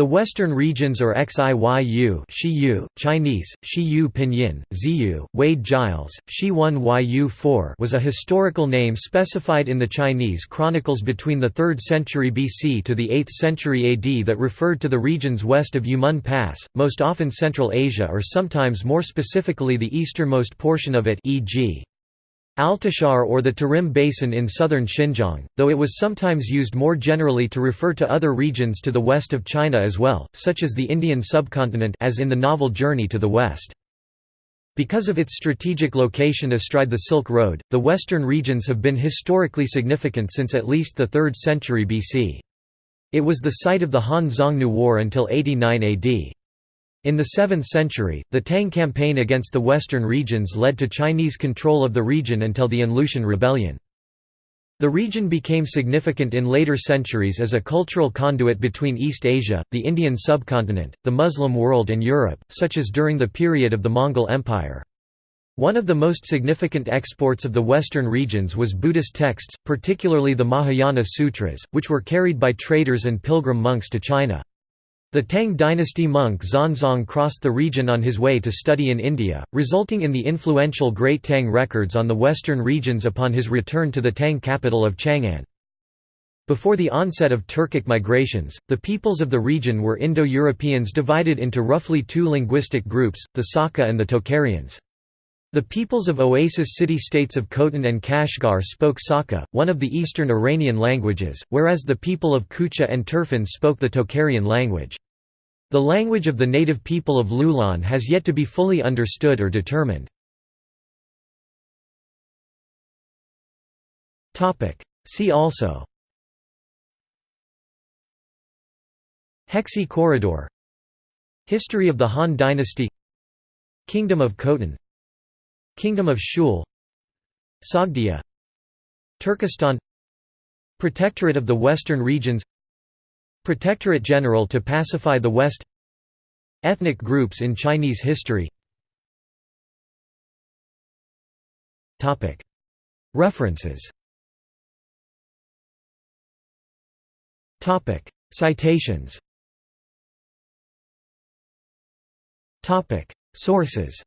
The Western regions or Xiyu Shiyu, Chinese, Shiyu Pinyin, Ziyu, Wade Giles, Shi1 Yu 4 was a historical name specified in the Chinese chronicles between the 3rd century BC to the 8th century AD that referred to the regions west of Yumen Pass, most often Central Asia or sometimes more specifically the easternmost portion of it e.g. Altishahr or the Tarim Basin in southern Xinjiang, though it was sometimes used more generally to refer to other regions to the west of China as well, such as the Indian subcontinent as in the novel Journey to the West. Because of its strategic location astride the Silk Road, the western regions have been historically significant since at least the 3rd century BC. It was the site of the Han Xiongnu War until 89 AD. In the 7th century, the Tang campaign against the western regions led to Chinese control of the region until the An-Lushan Rebellion. The region became significant in later centuries as a cultural conduit between East Asia, the Indian subcontinent, the Muslim world and Europe, such as during the period of the Mongol Empire. One of the most significant exports of the western regions was Buddhist texts, particularly the Mahayana Sutras, which were carried by traders and pilgrim monks to China. The Tang dynasty monk Xuanzang crossed the region on his way to study in India, resulting in the influential Great Tang records on the western regions upon his return to the Tang capital of Chang'an. Before the onset of Turkic migrations, the peoples of the region were Indo-Europeans divided into roughly two linguistic groups, the Saka and the Tocharians. The peoples of oasis city-states of Khotan and Kashgar spoke Saka, one of the eastern Iranian languages, whereas the people of Kucha and Turfan spoke the Tocharian language. The language of the native people of Loulan has yet to be fully understood or determined. See also Hexi Corridor History of the Han Dynasty Kingdom of Khotan Kingdom of Shul Sogdia Turkestan Protectorate of the Western Regions Protectorate General to pacify the West Ethnic groups in Chinese history. References. Citations. Sources